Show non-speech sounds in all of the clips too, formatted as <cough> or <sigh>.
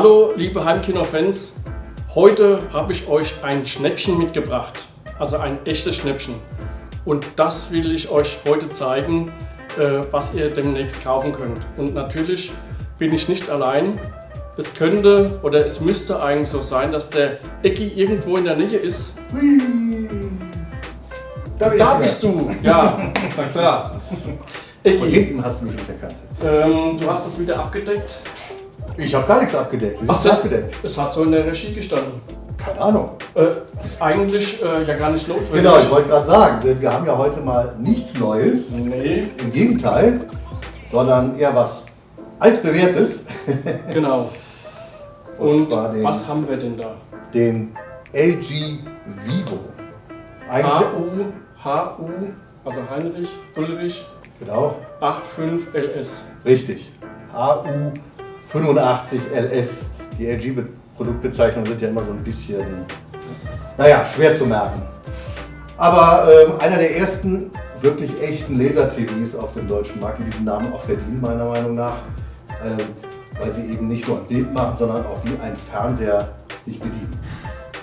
Hallo liebe Heimkino-Fans, heute habe ich euch ein Schnäppchen mitgebracht, also ein echtes Schnäppchen. Und das will ich euch heute zeigen, äh, was ihr demnächst kaufen könnt. Und natürlich bin ich nicht allein. Es könnte oder es müsste eigentlich so sein, dass der Ecki irgendwo in der Nähe ist. Da, Da bist du, ja, na klar. wieder. Von Ecki, hinten hast du mich nicht erkannt. ähm, du hast es wieder abgedeckt. Ich habe gar nichts abgedeckt. Wie ist so. abgedeckt? Es hat so in der Regie gestanden. Keine Ahnung. Äh, ist eigentlich äh, ja gar nicht notwendig. Genau, ich wollte gerade sagen, denn wir haben ja heute mal nichts Neues. Nee, Im Gegenteil, sondern eher was altbewährtes. <laughs> genau. Und Und den- was haben wir denn da? Den LG Vivo. HU, HU, also Heinrich, Ulrich, genau, 85 LS. richtig. HU 85 LS. Die LG-Produktbezeichnungen sind ja immer so ein bisschen, naja, schwer zu merken. Aber ähm, einer der ersten wirklich echten Laser-TVs auf dem deutschen Markt, die diesen Namen auch verdienen, meiner Meinung nach, ähm, weil sie eben nicht nur ein Bild machen, sondern auch wie ein Fernseher sich bedienen.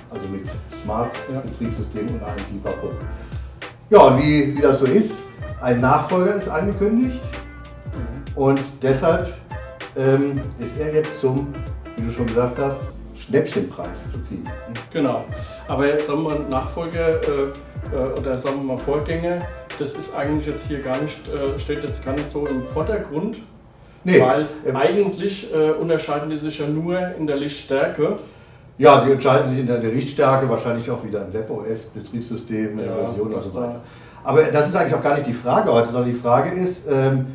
Also mit Smart-Betriebssystem und allem Pipapo. Ja, und wie, wie das so ist, ein Nachfolger ist angekündigt und deshalb ähm, ist er jetzt zum, wie du schon gesagt hast, Schnäppchenpreis zu kriegen. Genau. Aber jetzt sagen wir Nachfolger äh, äh, oder sagen wir mal Vorgänger, das ist eigentlich jetzt hier gar nicht, äh, steht jetzt gar nicht so im Vordergrund. Nee, Weil ähm, eigentlich äh, unterscheiden die sich ja nur in der Lichtstärke. ja, die entscheiden sich in der Richtstärke, wahrscheinlich auch wieder im WebOS, Betriebssystem, Ja, Version und so da- weiter. Aber das ist eigentlich auch gar nicht die Frage heute, sondern die Frage ist, ähm,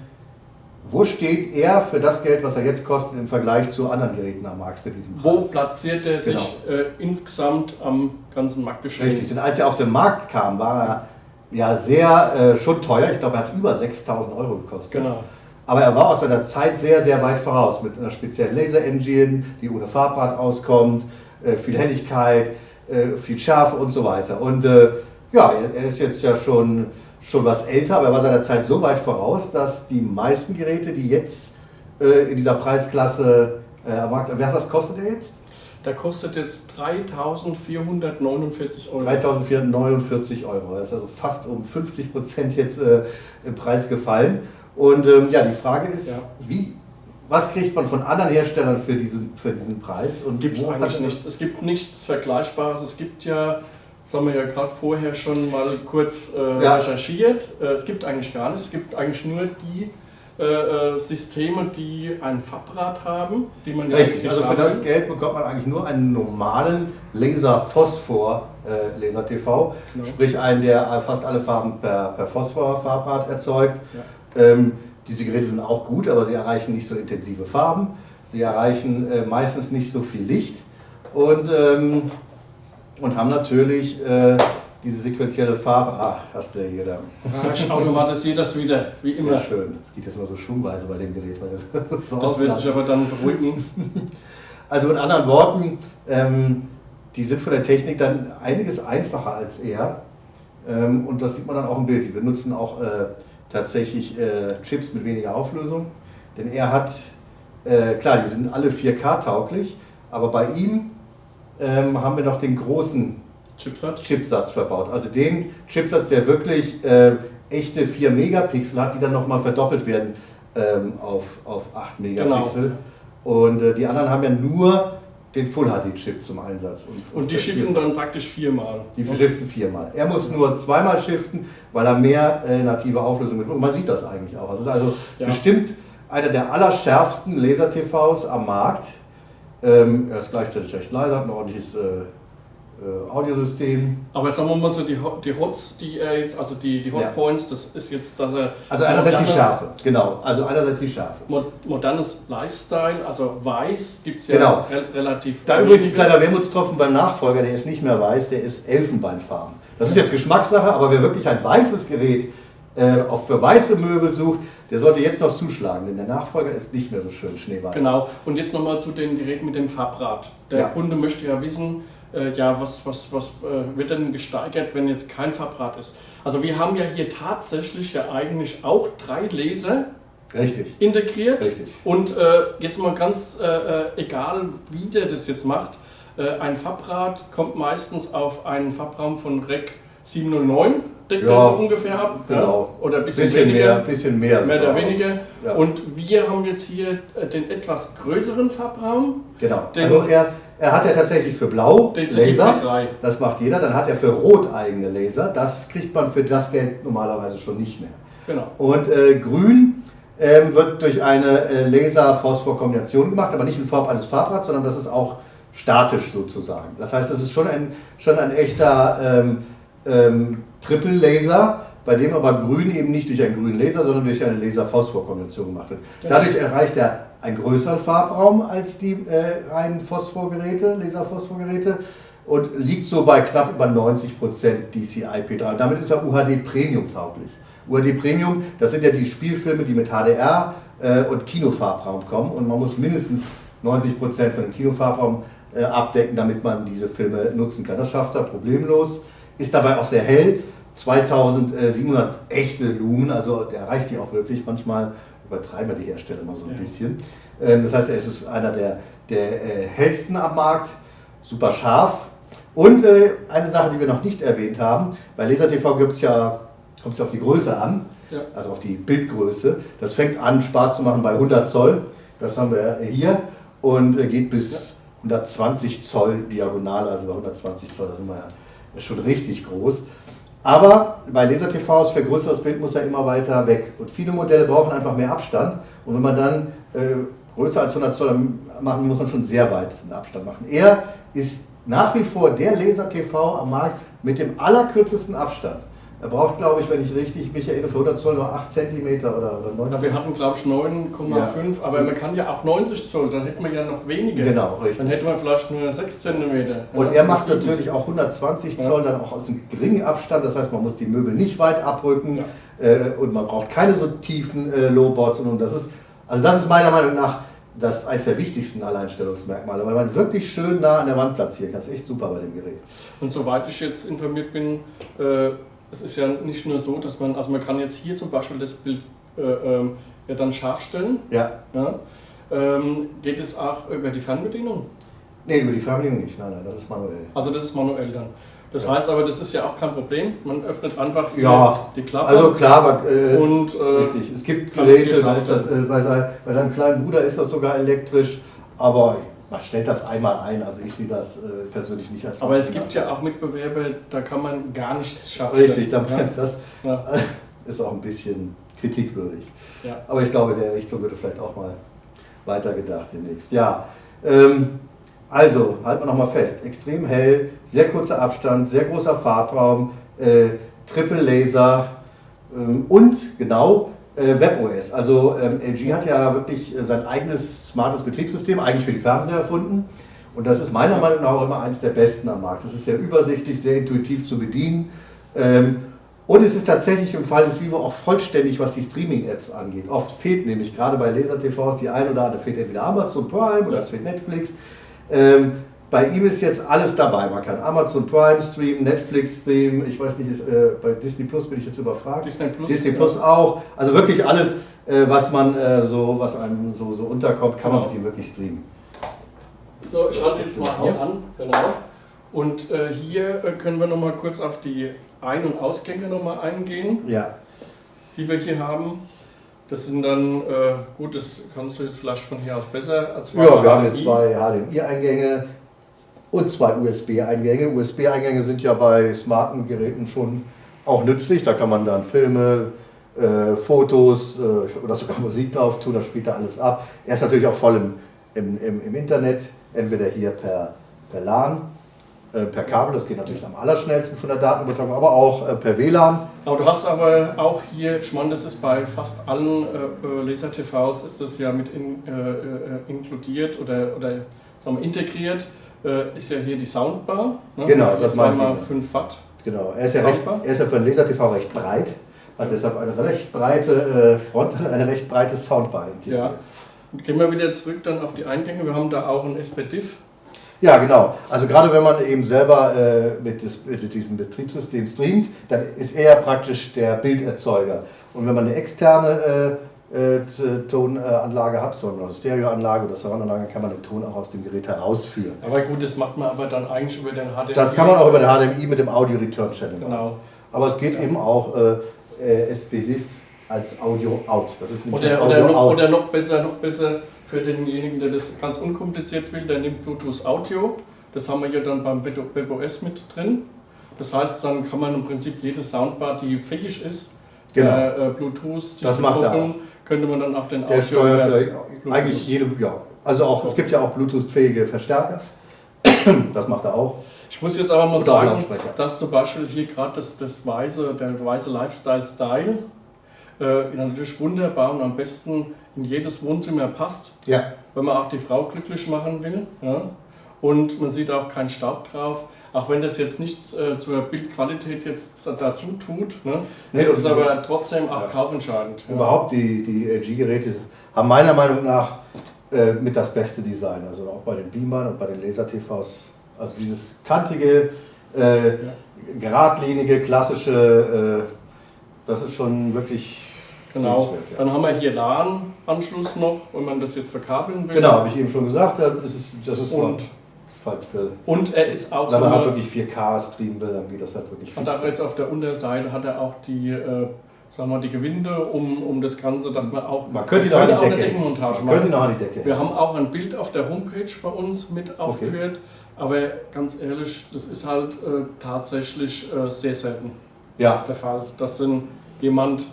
wo steht er für das Geld, was er jetzt kostet, im Vergleich zu anderen Geräten am Markt für diesen Wo Preis? platziert er sich äh, insgesamt am ganzen Marktgeschehen? Richtig, denn als er auf den Markt kam, war er ja sehr äh, schon teuer. Ich glaube, er hat über 6000 Euro gekostet. Genau. Aber er war aus seiner Zeit sehr, sehr weit voraus mit einer speziellen Laser-Engine, die ohne Farbrad auskommt, äh, viel Helligkeit, äh, viel Schärfe und so weiter. Und äh, ja, er ist jetzt ja schon, schon was älter, aber er war seiner Zeit so weit voraus, dass die meisten Geräte, die jetzt äh, in dieser Preisklasse äh, am Markt, wer was kostet er jetzt? Der kostet jetzt 3.449 Euro. 3.449 Euro. Das ist also fast um 50 Prozent jetzt äh, im Preis gefallen. Und ähm, ja, die Frage ist, Ja. wie, was kriegt man von anderen Herstellern für diesen, für diesen Preis? Und Gibt es eigentlich nichts. Es gibt nichts Vergleichbares. Es gibt ja, das haben wir ja gerade vorher schon mal kurz äh, Ja. recherchiert, äh, es gibt eigentlich gar nichts. Es gibt eigentlich nur die äh, äh, Systeme, die ein Fabrad haben, die man ja Richtig, also für das. Geld bekommt man eigentlich nur einen normalen Laser-Phosphor äh, Laser-TV, Genau. sprich einen, der fast alle Farben per, per Phosphor-Farbrad erzeugt. Ähm, diese Geräte sind auch gut, aber sie erreichen nicht so intensive Farben, sie erreichen äh, meistens nicht so viel Licht und, ähm, und haben natürlich äh, diese sequentielle Farbe. Ach, hast du hier da. Ah, ich automatisiere das wieder, wie Sehr immer. schön. Es geht jetzt immer so schwungweise bei dem Gerät, weil das <laughs> so Das wird sich aber dann beruhigen. <laughs> Also in anderen Worten, ähm, die sind von der Technik dann einiges einfacher als er. Ähm, und das sieht man dann auch im Bild. Die benutzen auch äh, tatsächlich äh, Chips mit weniger Auflösung. Denn er hat, äh, klar, die sind alle 4K-tauglich, aber bei ihm ähm, haben wir noch den großen Chipsatz. Chipsatz verbaut. Also den Chipsatz, der wirklich äh, echte 4 Megapixel hat, die dann nochmal verdoppelt werden ähm, auf, auf 8 Megapixel. Genau. Und äh, die anderen haben ja nur den Full HD Chip zum Einsatz. Und die das schiffen dann praktisch viermal. die shiften viermal. Er muss nur zweimal shiften, weil er mehr äh, native Auflösung mitbringt. Und man sieht das eigentlich auch. Es ist also Ja. bestimmt einer der allerschärfsten Laser-TVs am Markt. Ähm, er ist gleichzeitig recht leise, hat ein ordentliches äh, äh, Audiosystem. Aber sagen wir mal so, die, die Hots, die er jetzt, also die, die Ja. Hotpoints, das ist jetzt, dass er. Also einerseits die Schärfe, genau. Also einerseits die Schärfe. Mo- Modernes Lifestyle, also weiß gibt es ja Genau. re relativ. Da übrigens ein kleiner Wermutstropfen beim Nachfolger, der ist nicht mehr weiß, der ist Elfenbeinfarben. Das ist jetzt Geschmackssache, aber wer wirklich ein weißes Gerät äh, auch für weiße Möbel sucht, der sollte jetzt noch zuschlagen, denn der Nachfolger ist nicht mehr so schön schneeweiß. Genau. Und jetzt nochmal zu den Geräten mit dem Farbrad. Der Ja. Kunde möchte ja wissen, äh, ja, was, was, was äh, wird denn gesteigert, wenn jetzt kein Farbrad ist? Also wir haben ja hier tatsächlich ja eigentlich auch drei Laser Richtig. integriert. Richtig. Und äh, jetzt mal ganz äh, äh, egal, wie der das jetzt macht, ein Fabrad kommt meistens auf einen Fabraum von Rec 709 deckt ja, er so ungefähr ab. Genau. Ja? Oder ein bisschen, bisschen weniger. Mehr, bisschen mehr. Mehr oder weniger. Ja. Und wir haben jetzt hier äh, den etwas größeren Farbraum. Genau. also er, er hat ja tatsächlich für Blau Laser. Das macht jeder. Dann hat er für Rot eigene Laser. Das kriegt man für das Geld normalerweise schon nicht mehr. Genau. Und äh, Grün ähm, wird durch eine äh, Laser-Phosphor-Kombination gemacht, aber nicht in Form eines Farbrads, sondern das ist auch statisch sozusagen. Das heißt, es ist schon ein, schon ein echter ähm, ähm, Triple-Laser, bei dem aber Grün eben nicht durch einen grünen Laser, sondern durch eine Laser-Phosphor-Kombination gemacht wird. Dadurch erreicht er einen größeren Farbraum als die äh, reinen Phosphorgeräte, Laser-Phosphorgeräte und liegt so bei knapp über 90% DCI-P3. Damit ist er UHD Premium tauglich. UHD Premium, das sind ja die Spielfilme, die mit HDR äh, und Kinofarbraum kommen und man muss mindestens 90% von dem Kinofarbraum äh, abdecken, damit man diese Filme nutzen kann. Das schafft er problemlos, ist dabei auch sehr hell. 2700 echte Lumen, also der erreicht die auch wirklich. Manchmal übertreiben wir die Hersteller mal so ein ja. bisschen. Ähm, das heißt, er ist einer der, der äh, hellsten am Markt, super scharf. Und äh, eine Sache, die wir noch nicht erwähnt haben, bei Laser TV gibt es ja, kommt es auf die Größe an, ja. also auf die Bildgröße. Das fängt an, Spaß zu machen bei 100 Zoll, das haben wir hier, und äh, geht bis 120 Zoll diagonal, also bei 120 Zoll, da sind wir ja schon richtig groß. Aber bei Laser-TVs für größeres Bild muss er immer weiter weg. Und viele Modelle brauchen einfach mehr Abstand. Und wenn man dann äh, größer als 100 Zoll machen, muss man schon sehr weit einen Abstand machen. Er ist nach wie vor der Laser-TV am Markt mit dem allerkürzesten Abstand. Er braucht, glaube ich, wenn ich richtig mich erinnere, für 100 Zoll nur 8 cm oder, oder 9 ja, Wir hatten, glaube ich, 9,5, ja. aber man kann ja auch 90 Zoll, dann hätten wir ja noch weniger. Genau, richtig. Dann hätte man vielleicht nur 6 cm. Und er macht natürlich auch 120 Zoll, ja. dann auch aus einem geringen Abstand, das heißt, man muss die Möbel nicht weit abrücken äh, und man braucht keine so tiefen äh, Lowboards. Und, und das ist, also das ist meiner Meinung nach das eines der wichtigsten Alleinstellungsmerkmale, weil man wirklich schön nah an der Wand platzieren kann. Das ist echt super bei dem Gerät. Und soweit ich jetzt informiert bin, äh, es ist ja nicht nur so, dass man, also man kann jetzt hier zum Beispiel das Bild äh, ähm, ja dann scharf stellen. Ja. ja. Ähm, geht es auch über die Fernbedienung? Nee, über die Fernbedienung nicht, nein, nein, das ist manuell. Also das ist manuell dann. Das ja. heißt aber, das ist ja auch kein Problem. Man öffnet einfach ja. die Klappe. Also klar, aber, äh, und, äh, richtig. Es gibt Geräte, das äh, bei, sein, bei deinem kleinen Bruder ist das sogar elektrisch, aber man stellt das einmal ein, also ich sehe das äh, persönlich nicht als Aber es gibt ja auch Mitbewerber, da kann man gar nichts schaffen. Richtig, da ja? das ja. <laughs> ist auch ein bisschen kritikwürdig. Ja. Aber ich glaube, der Richtung würde vielleicht auch mal weitergedacht demnächst. Ja, ähm, also halten wir nochmal fest, extrem hell, sehr kurzer Abstand, sehr großer Farbraum, äh, Triple Laser ähm, und genau äh, WebOS. Also ähm, LG hat ja wirklich äh, sein eigenes smartes Betriebssystem eigentlich für die Fernseher erfunden. Und das ist meiner Meinung nach auch immer eines der besten am Markt. Das ist sehr übersichtlich, sehr intuitiv zu bedienen. Ähm, und es ist tatsächlich im Fall des Vivo auch vollständig, was die Streaming-Apps angeht. Oft fehlt nämlich gerade bei Laser-TVs die ein oder andere, fehlt entweder Amazon Prime oder es fehlt Netflix. Ähm, bei ihm ist jetzt alles dabei. Man kann Amazon Prime streamen, Netflix streamen, ich weiß nicht, ist, äh, bei Disney Plus bin ich jetzt überfragt. Disney Plus, Disney Plus ja. auch. Also wirklich alles, äh, was man äh, so, was einem so, so unterkommt, kann genau. man mit ihm wirklich streamen. So, ich schalte jetzt mal hier an, genau. Und äh, hier äh, können wir noch mal kurz auf die Ein- und Ausgänge noch mal eingehen, ja. die wir hier haben. Das sind dann, äh, gut, das kannst du jetzt vielleicht von hier aus besser als Ja, wir haben hier zwei HDMI-Eingänge, und zwei USB-Eingänge. USB-Eingänge sind ja bei smarten Geräten schon auch nützlich. Da kann man dann Filme, äh, Fotos äh, oder sogar Musik drauf tun, das spielt er alles ab. Er ist natürlich auch voll im, im, im, im Internet, entweder hier per, per LAN, äh, per Kabel, das geht natürlich am allerschnellsten von der Datenübertragung, aber auch äh, per WLAN. Aber du hast aber auch hier, ich meine, das ist bei fast allen äh, Laser-TVs ist das ja mit in, inkludiert oder, oder sagen wir, integriert äh, ist ja hier die Soundbar. Ne? Genau, das meine ich. 5 Watt. Genau, er ist, ja recht, er ist ja für ein Laser-TV recht breit, hat deshalb eine recht breite äh, Front und eine recht breite Soundbar. Ja. Und gehen wir wieder zurück dann auf die Eingänge. Wir haben da auch ein SPDIF. Ja, genau. Also gerade wenn man eben selber äh, mit, des, mit, diesem Betriebssystem streamt, dann ist er praktisch der Bilderzeuger. Und wenn man eine externe äh, Tonanlage hat, sondern eine Stereoanlage oder Surroundanlage, kann man den Ton auch aus dem Gerät herausführen. Aber gut, das macht man aber dann eigentlich über den HDMI. Das kann man auch über den HDMI mit dem Audio Return Channel machen. Genau. Aber es geht eben auch äh, SPDIF als Audio Out. Das ist Oder, Audio oder, noch, Out. oder noch besser, noch besser für denjenigen, der das ganz unkompliziert will, der nimmt Bluetooth Audio. Das haben wir ja dann beim WebOS mit drin. Das heißt, dann kann man im Prinzip jede Soundbar, die fähig ist, Genau. äh, äh, Bluetooth sich Das macht er koppeln, könnte man dann auch den Der steuert äh, eigentlich jede, ja. Also auch, So. es gibt ja auch Bluetooth-fähige Verstärker. <clears throat> Das macht er auch. Ich muss jetzt aber mal auch sagen, dass zum Beispiel hier gerade das, das weiße, der weiße Lifestyle-Style äh, natürlich wunderbar und am besten in jedes Wohnzimmer passt, Ja, wenn man auch die Frau glücklich machen will. Ja? Und man sieht auch keinen Staub drauf. Auch wenn das jetzt nichts äh, zur Bildqualität jetzt dazu tut, ne? Nee, das ist aber trotzdem auch Ja. kaufentscheidend. Ja. überhaupt die, die LG-Geräte haben meiner Meinung nach äh, mit das beste Design. Also auch bei den Beamern und bei den Laser-TVs. Also dieses kantige, äh, geradlinige, klassische, äh, das ist schon wirklich Genau. ja. Dann haben wir hier LAN-Anschluss noch, wenn man das jetzt verkabeln will. Genau, habe ich eben schon gesagt. Das ist, das ist Und- halt für, Und er ist auch wenn man halt wirklich 4K streamen will, dann geht das halt wirklich Hat auch jetzt auf der Unterseite hat er auch die, äh, sagen wir, die Gewinde um, um das Ganze, dass man auch Man könnte ihn noch an die auch eine. Deckenmontage Man könnte machen. noch an die Decke Wir haben auch ein Bild auf der Homepage bei uns mit aufgeführt, aber ganz ehrlich, das ist halt äh, tatsächlich äh, sehr selten Ja, der Fall, dass dann jemand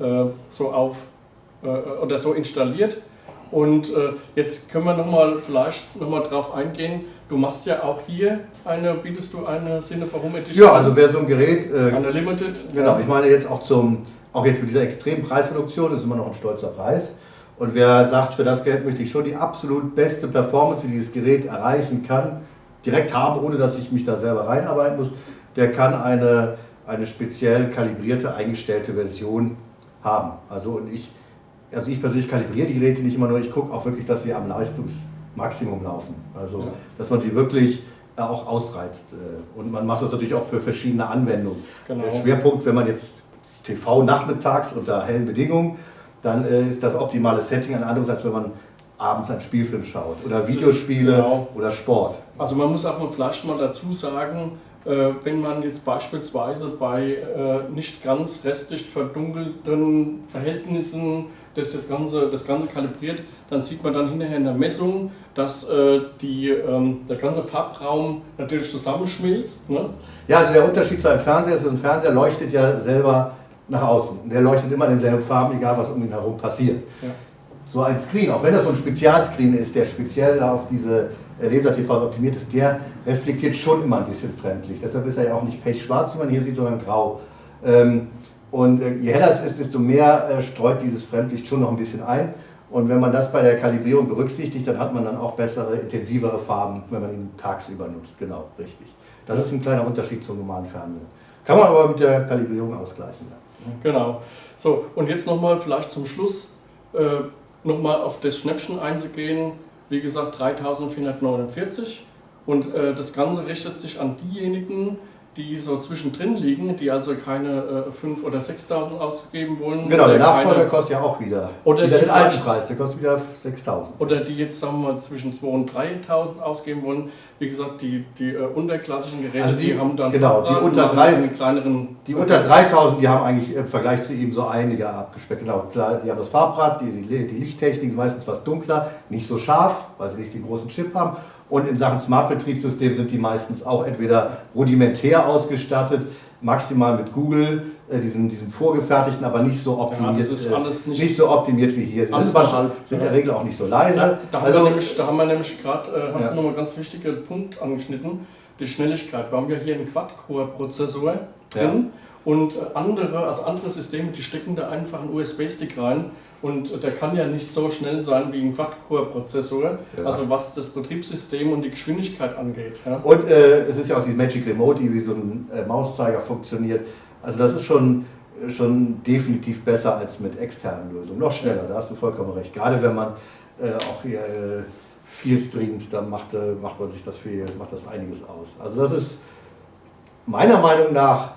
äh, so auf äh, oder so installiert. Und äh, jetzt können wir noch mal vielleicht noch mal drauf eingehen. Du machst ja auch hier eine, bietest du eine Cinema Home Edition? ja also wer so ein Gerät äh, eine Limited. Genau, ich meine jetzt auch zum, auch jetzt mit dieser extremen Preisreduktion ist immer noch ein stolzer Preis. Und wer sagt, für das Geld möchte ich schon die absolut beste Performance, die dieses Gerät erreichen kann, direkt haben, ohne dass ich mich da selber reinarbeiten muss, der kann eine, eine speziell kalibrierte, eingestellte Version haben. Also und ich, also ich persönlich kalibriere die Geräte nicht immer nur, ich gucke auch wirklich, dass sie am Leistungsmaximum laufen. Also Ja. dass man sie wirklich äh, auch ausreizt. äh, Und man macht das natürlich auch für verschiedene Anwendungen. Genau. Der Schwerpunkt, wenn man jetzt TV nachmittags unter hellen Bedingungen, dann äh, ist das optimale Setting ein anderes, als wenn man abends einen Spielfilm schaut oder Das ist- Videospiele genau. oder Sport. Also man muss auch mal vielleicht mal dazu sagen, wenn man jetzt beispielsweise bei äh, nicht ganz restlich verdunkelten Verhältnissen das, das, Ganze, das Ganze kalibriert, dann sieht man dann hinterher in der Messung, dass äh, die, ähm, der ganze Farbraum natürlich zusammenschmilzt. Ne? Ja, also der Unterschied zu einem Fernseher ist, ein Fernseher leuchtet ja selber nach außen. Der leuchtet immer in denselben Farben, egal was um ihn herum passiert. Ja. So ein Screen, auch wenn das so ein Spezialscreen ist, der speziell auf diese Laser-TVs optimiert ist, der reflektiert schon immer ein bisschen fremdlich. Deshalb ist er ja auch nicht pechschwarz, wie man hier sieht, sondern grau. Ähm, und äh, je heller es ist, desto mehr äh, streut dieses Fremdlicht schon noch ein bisschen ein. Und wenn man das bei der Kalibrierung berücksichtigt, dann hat man dann auch bessere, intensivere Farben, wenn man ihn tagsüber nutzt. Genau, richtig. Das ist ein kleiner Unterschied zum normalen Fernseher. Kann man aber mit der Kalibrierung ausgleichen. Ja. Genau. So, und jetzt nochmal vielleicht zum Schluss äh, nochmal auf das Schnäppchen einzugehen. Wie gesagt, 3449. Und äh, das Ganze richtet sich an diejenigen, die so zwischendrin liegen, die also keine äh, 5.000 oder 6.000 ausgeben wollen. Genau, der Nachfolger keine- kostet ja auch wieder, Oder wieder die den alten Preis, der kostet wieder 6.000. Oder die jetzt, sagen wir mal, zwischen 2.000 und 3.000 ausgeben wollen. Wie gesagt, die, die äh, unterklassigen Geräte, Also die- haben dann genau, die unter haben drei- einen kleineren... Die unter 3000, die haben eigentlich im Vergleich zu ihm so einige abgespeckt. Genau, klar, die haben das Farbrad, die, die, die Lichttechnik ist meistens was dunkler, nicht so scharf, weil sie nicht den großen Chip haben. Und in Sachen Smart-Betriebssystem sind die meistens auch entweder rudimentär ausgestattet, maximal mit Google, äh, diesem, diesem vorgefertigten, aber nicht so optimiert, ist äh, alles nicht- so optimiert wie hier. Sie sind, halb, sind in ja. der Regel auch nicht so leise. Da, da, haben, also, wir nämlich, da haben wir nämlich gerade, äh, hast Ja. du nochmal einen ganz wichtigen Punkt angeschnitten, die Schnelligkeit. Wir haben ja hier einen Quad-Core-Prozessor drin und andere, also andere Systeme, die stecken da einfach einen USB-Stick rein und der kann ja nicht so schnell sein wie ein Quad-Core-Prozessor, Ja. also was das Betriebssystem und die Geschwindigkeit angeht. Ja. Und äh, es ist ja auch die Magic Remote, die wie so ein äh, Mauszeiger funktioniert. Also das ist schon, schon definitiv besser als mit externen Lösungen. Noch schneller, da hast du vollkommen recht. Gerade wenn man äh, auch hier äh, viel streamt, dann macht, äh, macht man sich das viel, macht das einiges aus. Also das ist meiner Meinung nach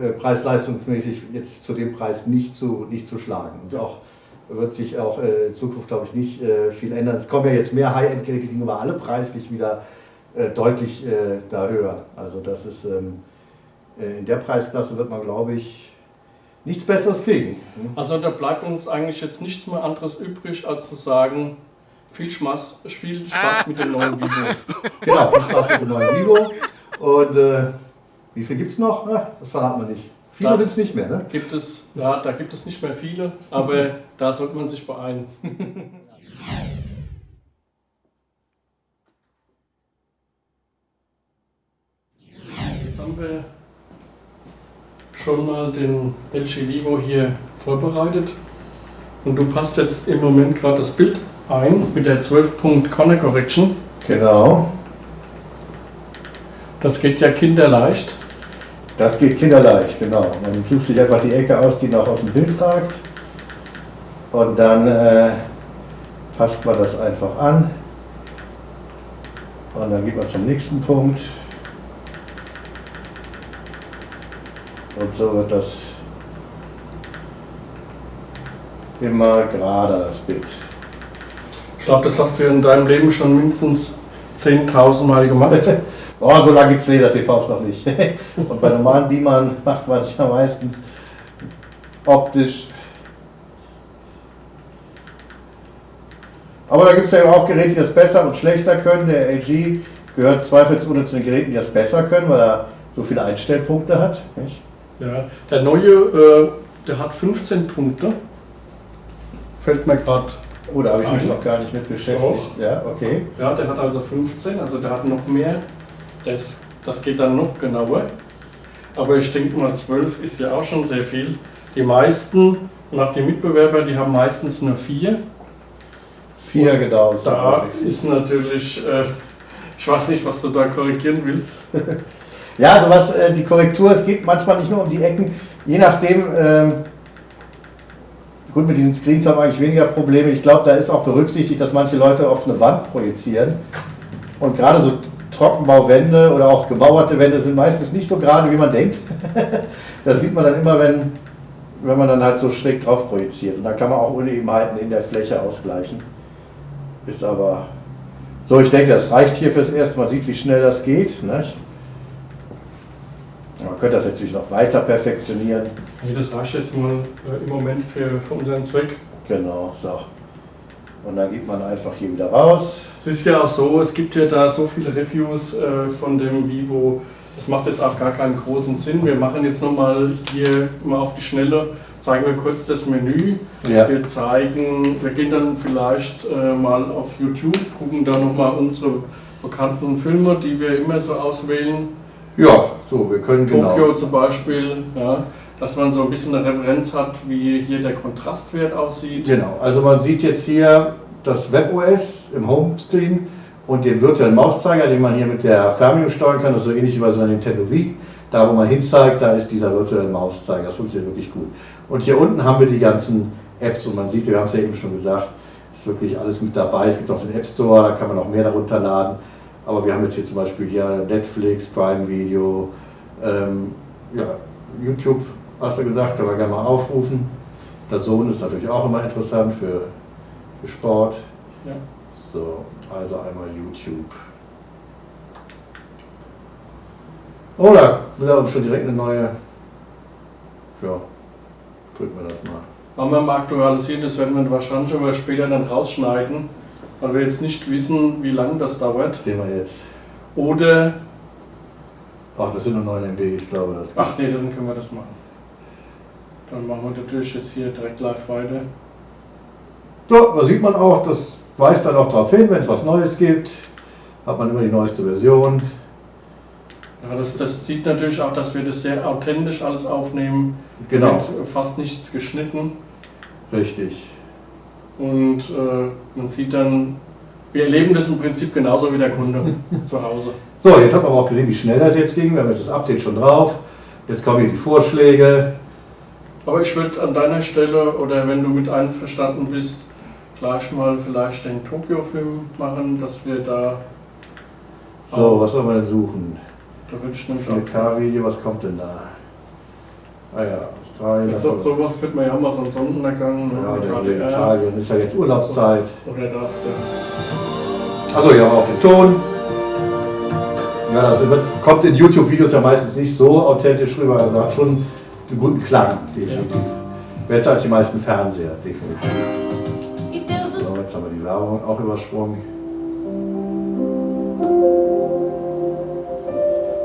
äh, preis-leistungsmäßig jetzt zu dem Preis nicht zu, nicht zu schlagen. Und auch wird sich auch äh, in Zukunft, glaube ich, nicht äh, viel ändern. Es kommen ja jetzt mehr High-End-Geräte, die aber alle preislich wieder äh, deutlich äh, da höher. Also das ist ähm, äh, in der Preisklasse wird man, glaube ich, nichts Besseres kriegen. Hm? Also da bleibt uns eigentlich jetzt nichts mehr anderes übrig, als zu sagen, viel Spaß, viel Spaß mit dem neuen Vivo. <laughs> Genau, viel Spaß mit dem neuen Vivo. Und äh, wie viel gibt es noch? Na, das verraten wir nicht. Viele sind es nicht mehr, ne? Gibt es, ja, da gibt es nicht mehr viele, aber da sollte man sich beeilen. <laughs> Jetzt haben wir schon mal den LG Vivo hier vorbereitet und du passt jetzt im Moment gerade das Bild ein mit der 12 Corner Correction. Genau. Das geht ja kinderleicht. Das geht kinderleicht, genau. Man sucht sich einfach die Ecke aus, die noch aus dem Bild ragt. Und dann äh, passt man das einfach an. Und dann geht man zum nächsten Punkt. Und so wird das immer gerader, das Bild. Ich glaube, das hast du in deinem Leben schon mindestens 10.000 Mal gemacht. <laughs> Oh, so lange gibt es Laser-TVs noch nicht. <laughs> Und bei normalen Beamern macht man es ja meistens optisch. Aber da gibt es ja auch Geräte, die das besser und schlechter können. Der LG gehört zweifelsohne zu den Geräten, die das besser können, weil er so viele Einstellpunkte hat. Nicht? Ja, der neue, äh, der hat 15 Punkte. Fällt mir gerade. Oh, da habe ich mich noch gar nicht mit beschäftigt. Doch. Ja, okay. Ja, der hat also 15, also der hat noch mehr das, das geht dann noch genauer. Aber ich denke mal, 12 ist ja auch schon sehr viel. Die meisten, nach den Mitbewerbern, die haben meistens nur 4. 4 gedauert. Da ist natürlich, äh, ich weiß nicht, was du da korrigieren willst. <laughs> ja, also was äh, die Korrektur, es geht manchmal nicht nur um die Ecken, je nachdem, ähm, gut, mit diesen Screens haben wir eigentlich weniger Probleme. Ich glaube, da ist auch berücksichtigt, dass manche Leute auf eine Wand projizieren. Und gerade so Trockenbauwände oder auch gemauerte Wände sind meistens nicht so gerade, wie man denkt. <laughs> das sieht man dann immer, wenn, wenn man dann halt so schräg drauf projiziert. Und dann kann man auch Unebenheiten in der Fläche ausgleichen. Ist aber so, ich denke, das reicht hier fürs erste. Man sieht, wie schnell das geht. Nicht? Man könnte das natürlich noch weiter perfektionieren. Nee, das reicht jetzt mal äh, im Moment für, für unseren Zweck. Genau, so. Und dann geht man einfach hier wieder raus. Es ist ja auch so, es gibt ja da so viele Reviews äh, von dem Vivo. Das macht jetzt auch gar keinen großen Sinn. Wir machen jetzt nochmal hier mal auf die Schnelle, zeigen wir kurz das Menü. Ja. Wir zeigen, wir gehen dann vielleicht äh, mal auf YouTube, gucken da nochmal unsere bekannten Filme, die wir immer so auswählen. Ja, so, wir können Tokio genau. zum Beispiel, ja, dass man so ein bisschen eine Referenz hat, wie hier der Kontrastwert aussieht. Genau, also man sieht jetzt hier das WebOS im Homescreen und den virtuellen Mauszeiger, den man hier mit der Fernbedienung steuern kann, das ist so ähnlich wie bei so einer Nintendo Wii. Da wo man hinzeigt, da ist dieser virtuelle Mauszeiger, das funktioniert wirklich gut. Und hier unten haben wir die ganzen Apps und man sieht, wir haben es ja eben schon gesagt, ist wirklich alles mit dabei. Es gibt auch den App Store, da kann man auch mehr darunter laden. Aber wir haben jetzt hier zum Beispiel hier Netflix, Prime Video, ähm, ja, YouTube, hast du gesagt, kann man gerne mal aufrufen. Der Sohn ist natürlich auch immer interessant für für Sport. Ja. So, also einmal YouTube. Oh, da will er uns schon direkt eine neue. Ja, drücken wir das mal. Machen wir mal aktualisieren, das werden wir wahrscheinlich aber später dann rausschneiden, weil wir jetzt nicht wissen, wie lange das dauert. Sehen wir jetzt. Oder. Ach, das sind nur 9 MB, ich glaube das. Ach nee, dann können wir das machen. Dann machen wir natürlich jetzt hier direkt live weiter. So, da sieht man auch, das weist dann auch darauf hin, wenn es was Neues gibt, hat man immer die neueste Version. Ja, das, das sieht natürlich auch, dass wir das sehr authentisch alles aufnehmen. Genau. Wird fast nichts geschnitten. Richtig. Und äh, man sieht dann, wir erleben das im Prinzip genauso wie der Kunde <laughs> zu Hause. So, jetzt hat man aber auch gesehen, wie schnell das jetzt ging. Wir haben jetzt das Update schon drauf. Jetzt kommen hier die Vorschläge. Aber ich würde an deiner Stelle, oder wenn du mit einverstanden bist, gleich mal vielleicht den Tokio-Film machen, dass wir da. So, was soll man denn suchen? Da würde ich nämlich 4K-Video, was kommt denn da? Ah ja, Australien. So, also- sowas wird man ja mal so einen Sonnenuntergang. ne, ja, der HDR Italien ist ja jetzt Urlaubszeit. Oder das, ja. Also hier haben wir auch den Ton. Ja, das kommt in YouTube-Videos ja meistens nicht so authentisch rüber, also hat schon einen guten Klang, definitiv. Besser als die meisten Fernseher, definitiv. So, jetzt haben wir die Werbung auch übersprungen.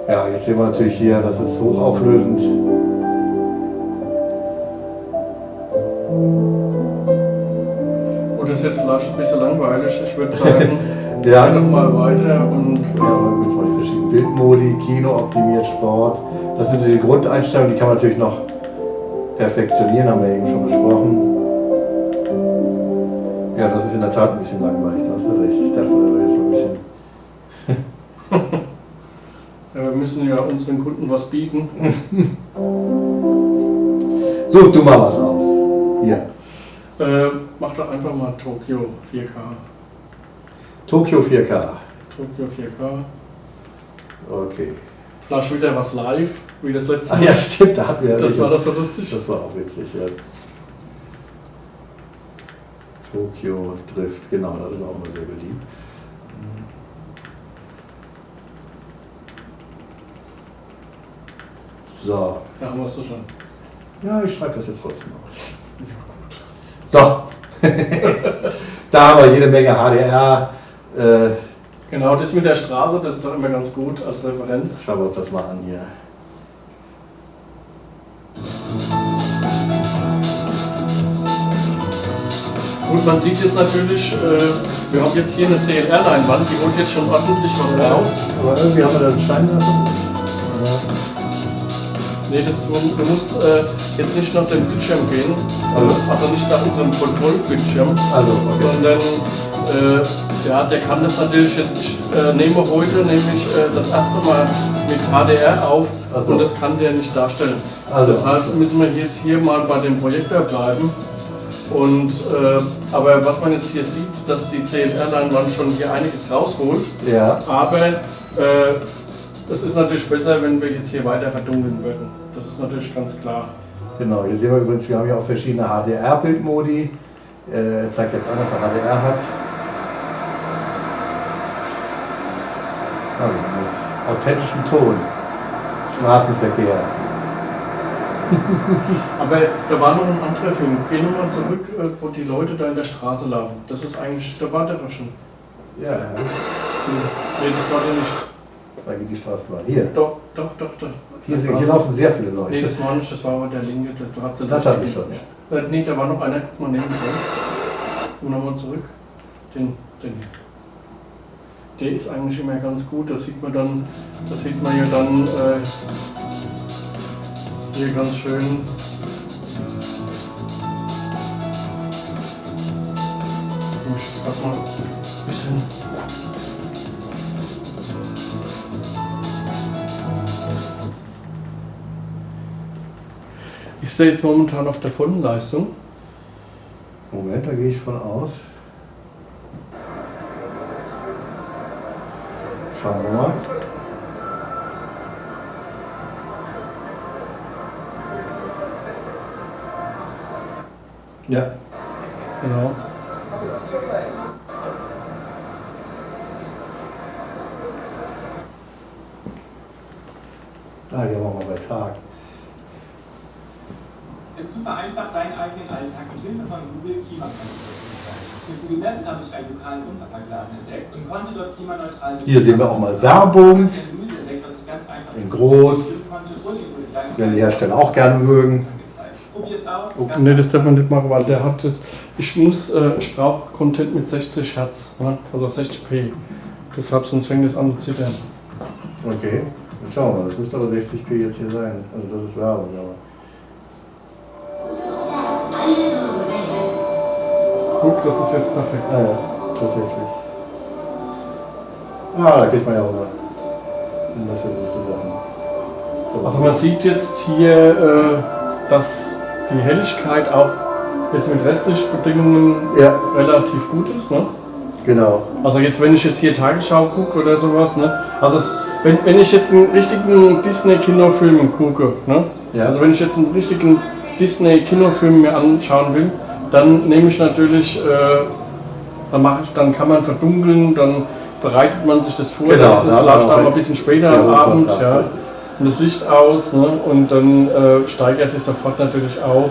Ja, jetzt sehen wir natürlich hier, das ist hochauflösend. Gut, das ist jetzt vielleicht ein bisschen langweilig. Ich würde sagen, <laughs> Ja. doch mal weiter und Ja, dann gibt mal die verschiedenen Bildmodi, Kino, optimiert, Sport. Das sind die Grundeinstellungen, die kann man natürlich noch perfektionieren, haben wir eben schon besprochen. Ja, das ist in der Tat ein bisschen langweilig, da hast du recht. Ich dachte, da wäre jetzt mal ein bisschen. <laughs> ja, wir müssen ja unseren Kunden was bieten. <laughs> Such du mal was aus. Hier. Äh, mach doch einfach mal Tokio 4K. Tokio 4K. Tokio 4K. Okay. Vielleicht wieder was live, wie das letzte Mal. ja, stimmt, da hatten wir Das war das so lustig. Das war auch witzig, ja. Tokio Drift, genau, das ist auch immer sehr beliebt. So, Da haben wir es schon. ja, ich schreibe das jetzt trotzdem auf. So, <laughs> da haben wir jede Menge HDR. Äh, Genau, das mit der Straße, das ist doch immer ganz gut als Referenz. schauen wir uns das mal an hier. Gut, man sieht jetzt natürlich, äh, wir haben jetzt hier eine CLR-Leinwand, die holt jetzt schon ordentlich was raus. Aber irgendwie haben wir da einen Stein lassen. Nee, das, du, du musst äh, jetzt nicht nach dem Bildschirm gehen, Also, also nicht nach unserem Kontrollbildschirm, also okay. sondern äh, ja, der kann das natürlich jetzt, ich äh, nehme heute nämlich äh, das erste Mal mit HDR auf Ach so. und das kann der nicht darstellen. Also, Deshalb müssen wir jetzt hier mal bei dem Projektor bleiben. Und, äh, aber was man jetzt hier sieht, dass die CLR-Leinwand schon hier einiges rausholt. ja, Aber äh, es ist natürlich besser, wenn wir jetzt hier weiter verdunkeln würden. Das ist natürlich ganz klar. Genau, hier sehen wir übrigens, wir haben hier auch verschiedene HDR-Bildmodi. Äh, zeigt jetzt an, dass er HDR hat. Also mit authentischem Ton. Straßenverkehr. <laughs> Aber da war noch ein anderer Film. Geh nochmal zurück, äh, wo die Leute da in der Straße laufen. Das ist eigentlich, da war der doch schon. Ja, Nee, das war der nicht. da geht die Straßenbahn. Hier. Doch, doch, doch, doch. Hier, Das sind, hier laufen sehr viele Nee, Leute. das war nicht, das war aber der linke. Da, da hat's den Das hatte ich schon. Äh, nee, da war noch einer, guck mal neben dran. Und nochmal zurück. Den, den hier. Der ist eigentlich immer ganz gut, das sieht man dann, das sieht man ja dann äh, hier ganz schön. Ich grad mal ein bisschen. Ist der jetzt momentan auf der vollen Leistung? Moment, da gehe ich von aus. Schauen wir mal. Ja, Genau. da gehen wir mal bei Tag. Es ist super einfach, deinen eigenen Alltag mit Hilfe von Google klimaneutral zu gestalten. Mit Google Maps habe ich einen lokalen Unverpacktladen entdeckt und konnte dort klimaneutral Hier sehen wir auch mal Werbung. In groß. Werden die Hersteller auch gerne mögen. angezeigt. Probier es auch. Ganz Ne, das darf man nicht machen, weil der hat. jetzt- Ich muss, äh, ich brauche Content mit 60 Hertz, ne? also 60p. Deshalb, sonst fängt es an zu zittern. Okay, dann schauen wir mal. Das müsste aber 60p jetzt hier sein. Also das ist Werbung, aber. Guck, das ist jetzt perfekt. Ah ja, tatsächlich. Ah, da kriegt man ja auch mal. Was sind das für so Sachen? So, Also man sieht jetzt hier, äh, dass die Helligkeit auch jetzt mit restlichen Bedingungen Ja, relativ gut ist. Ne? genau. Also jetzt, wenn ich jetzt hier Tagesschau gucke oder sowas, ne? also es, wenn, wenn ich jetzt einen richtigen Disney-Kinofilm gucke, ne? Ja. Also wenn ich jetzt einen richtigen Disney-Kinofilm mir anschauen will, dann nehme ich natürlich, äh, dann mache ich, dann kann man verdunkeln, dann bereitet man sich das vor, Genau, dann ist es vielleicht auch mal ein bisschen später am Abend, Kontrast, ja, und das Licht aus ne, und dann äh, steigert sich sofort natürlich auch.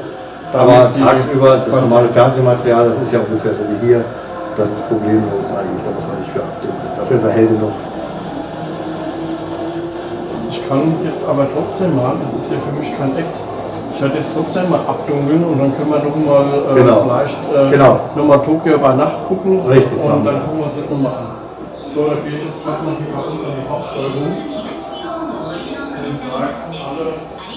Aber tagsüber, das normale Fernsehmaterial, das ist ja ungefähr so wie hier, das ist problemlos eigentlich, da muss man nicht für abdunkeln. Dafür ist er hell genug. Ich kann jetzt aber trotzdem mal, das ist ja für mich kein Act, ich werde jetzt trotzdem mal abdunkeln und dann können wir noch mal äh, Genau. vielleicht äh, Genau. noch mal Tokio bei Nacht gucken Richtig, und dann gucken wir uns das nochmal an. So, gehe ich jetzt gerade noch die Hauptsteuerung. Und frage alle,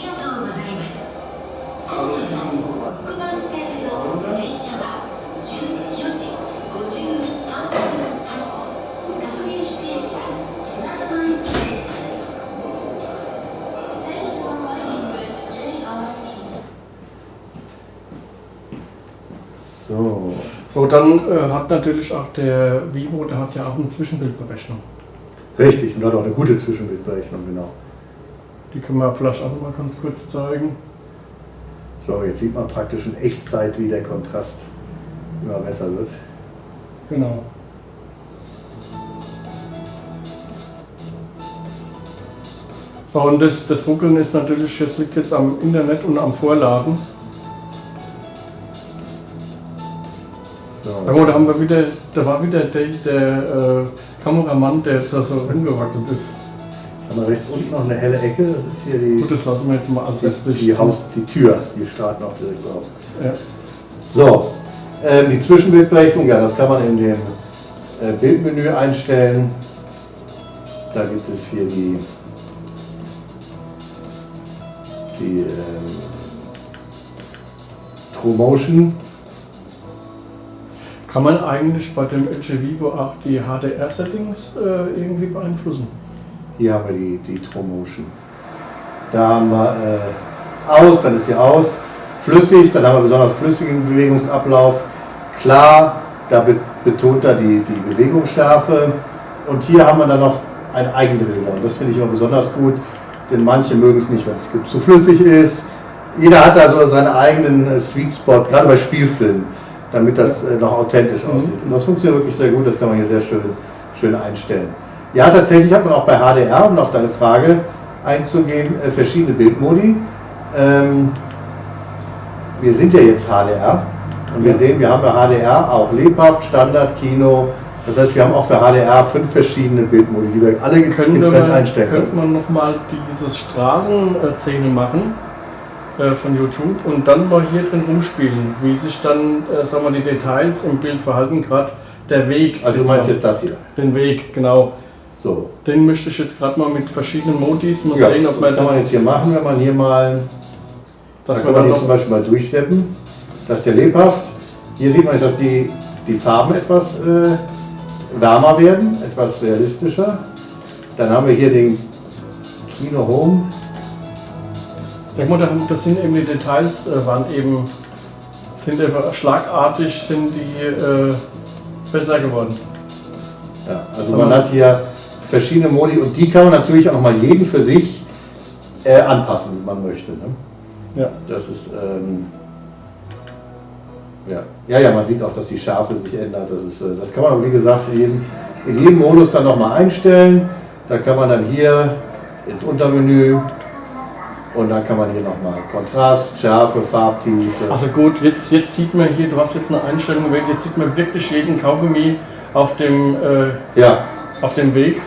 So, dann äh, hat natürlich auch der Vivo, der hat ja auch eine Zwischenbildberechnung. richtig, und hat auch eine gute Zwischenbildberechnung, genau. Die können wir vielleicht auch mal ganz kurz zeigen. So, jetzt sieht man praktisch in Echtzeit, wie der Kontrast immer besser wird. Genau. So, und das, das Ruckeln ist natürlich, das liegt jetzt am Internet und am Vorladen. Da haben wir wieder, da war wieder der, der äh, Kameramann, der jetzt da so rumgewackelt ist. jetzt haben wir rechts unten noch eine helle Ecke, das ist hier die, Gut, das lassen wir jetzt mal als letztes. die, Haus, die Tür, die starten auch direkt auf. Ja. So, ähm, die Zwischenbildberechnung, ja, das kann man in dem äh, Bildmenü einstellen. Da gibt es hier die, die ähm, True Motion. Kann man eigentlich bei dem LG Vivo auch die HDR-Settings äh, irgendwie beeinflussen? Hier haben wir die, die True Motion. Da haben wir äh, aus, dann ist sie aus. Flüssig, dann haben wir besonders flüssigen Bewegungsablauf. Klar, da be betont er die, die Bewegungsschärfe. Und hier haben wir dann noch einen Eigendrehler. Und das finde ich immer besonders gut, denn manche mögen es nicht, wenn es zu flüssig ist. Jeder hat da so seinen eigenen äh, Sweet Spot, gerade bei Spielfilmen, damit das äh, noch authentisch aussieht. Und das funktioniert wirklich sehr gut, das kann man hier sehr schön, schön einstellen. Ja, tatsächlich hat man auch bei HDR, um auf deine Frage einzugehen, äh, verschiedene Bildmodi. Ähm, wir sind ja jetzt HDR und wir sehen, wir haben bei HDR auch lebhaft, Standard, Kino. Das heißt, wir haben auch für HDR fünf verschiedene Bildmodi, die wir alle getrennt man, einstellen können. könnte man nochmal dieses Straßenszene machen äh, von YouTube und dann mal hier drin rumspielen, wie sich dann, äh, sagen wir, die Details im Bild verhalten, gerade der Weg. Also du meinst jetzt das hier. Den Weg, genau. So. Den möchte ich jetzt gerade mal mit verschiedenen Modis mal Ja, sehen, das ob man kann man jetzt hier machen, wenn man hier mal, da dass kann man hier zum Beispiel mal durchseppen. Das ist der lebhaft. Hier sieht man jetzt, dass die, die Farben etwas äh, wärmer werden, etwas realistischer. Dann haben wir hier den Kino Home. Denk mal, das sind eben die Details, äh, waren eben, sind einfach schlagartig, sind die äh, besser geworden. Ja, also man hat hier verschiedene Modi und die kann man natürlich auch nochmal jeden für sich äh, anpassen, wie man möchte. Ne? Ja. Das ist, ähm, ja. ja, ja, man sieht auch, dass die Schärfe sich ändert. Das, ist, äh, das kann man aber wie gesagt in jedem, in jedem Modus dann nochmal einstellen. Da kann man dann hier ins Untermenü und dann kann man hier nochmal Kontrast, Schärfe, Farbtiefe. Also gut, jetzt, jetzt sieht man hier, du hast jetzt eine Einstellung gewählt, jetzt sieht man wirklich jeden Kaugummi auf dem, äh, ja, auf dem Weg.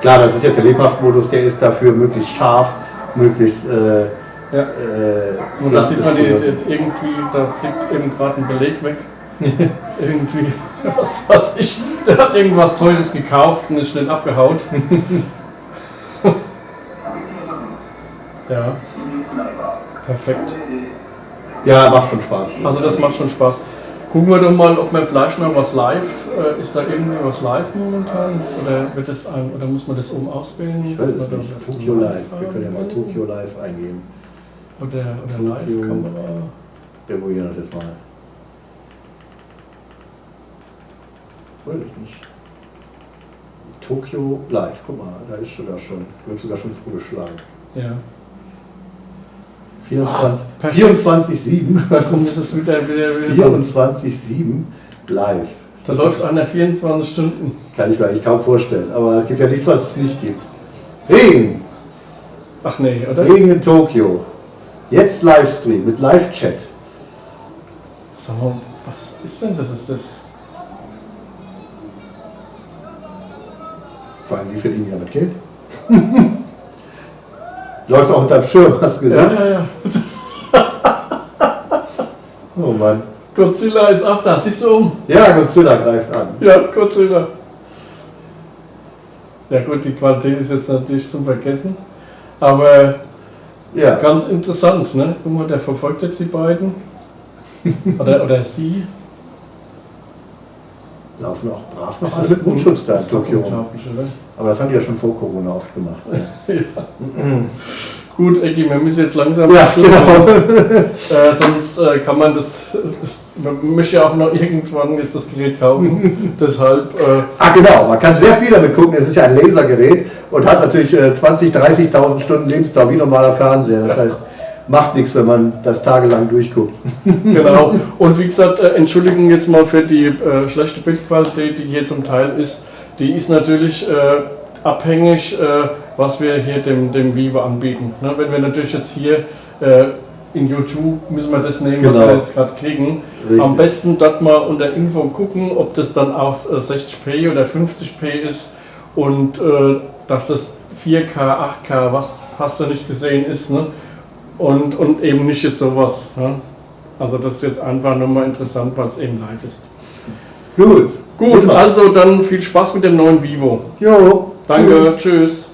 klar, das ist jetzt der Lebhaftmodus, der ist dafür möglichst scharf, möglichst äh, Ja. äh, Und da sieht man die, die, irgendwie, da fliegt eben gerade ein Beleg weg. <laughs> irgendwie, <laughs> was weiß ich, der hat irgendwas Teures gekauft und ist schnell abgehaut. <laughs> ja. Perfekt. Ja, macht schon Spaß. Also das macht schon Spaß. Gucken wir doch mal, ob man vielleicht noch was live, äh, ist da irgendwie was live momentan? Oder wird das ein, oder muss man das oben auswählen? Ich weiß es nicht. das Tokyo Live. Wir können ja mal? Tokyo Live eingeben. Oder, oder. Live-Kamera. Wir probieren das jetzt mal. Weiß ich nicht. Tokyo Live. Guck mal, da ist sogar schon, wird sogar schon vorgeschlagen. Ja. 24, Ah, perfekt. 24-7. Was Warum ist ist es wieder, wieder, wieder so? 24-7 live? Da läuft einer 24 Stunden. Kann ich mir eigentlich kaum vorstellen. Aber es gibt ja nichts, was es nicht gibt. Regen. Ach nee, oder? Regen in Tokio. Jetzt Livestream mit Live-Chat. Sag mal, was ist denn das? Ist das? Vor allem, wie verdienen die damit Geld? <laughs> Läuft auch unterm Schirm, hast du Ja, gesehen? ja, ja. <laughs> Oh Mann. Godzilla ist auch da. Siehst du um? Ja, Godzilla greift an. Ja, Godzilla. Ja gut, die Qualität ist jetzt natürlich zum Vergessen. Aber Ja, ganz interessant, ne? Guck mal, der verfolgt jetzt die beiden. <laughs> Oder, oder sie. laufen auch brav noch alle mit Mundschutz da in Tokio rum. Aber das haben die ja schon vor Corona oft gemacht. <laughs> <clears throat> Gut, Ecki, wir müssen jetzt langsam Ja, genau. <laughs> Äh, sonst äh, kann man das, das. Man möchte ja auch noch irgendwann jetzt das Gerät kaufen. <laughs> Deshalb. Äh, Ah genau, man kann sehr viel damit gucken. Es ist ja ein Lasergerät und hat natürlich äh, 20.000, 30.000 Stunden Lebensdauer wie normaler Fernseher. Das heißt, macht nichts, wenn man das tagelang durchguckt. Genau. Und wie gesagt, äh, Entschuldigung jetzt mal für die äh, schlechte Bildqualität, die hier zum Teil ist. Die ist natürlich äh, abhängig, äh, was wir hier dem, dem Vivo anbieten. Ne? Wenn wir natürlich jetzt hier äh, in YouTube müssen wir das nehmen, was Genau. wir jetzt gerade kriegen. Richtig. Am besten dort mal unter Info gucken, ob das dann auch äh, 60p oder 50p ist und äh, dass das 4K, 8K, was hast du nicht gesehen ist. Ne? Und, und eben nicht jetzt sowas. Ne? Also das ist jetzt einfach nur mal interessant, weil es eben live ist. Gut. Gut, also dann viel Spaß mit dem neuen Vivo. Jo. Danke, Tschüss. tschüss.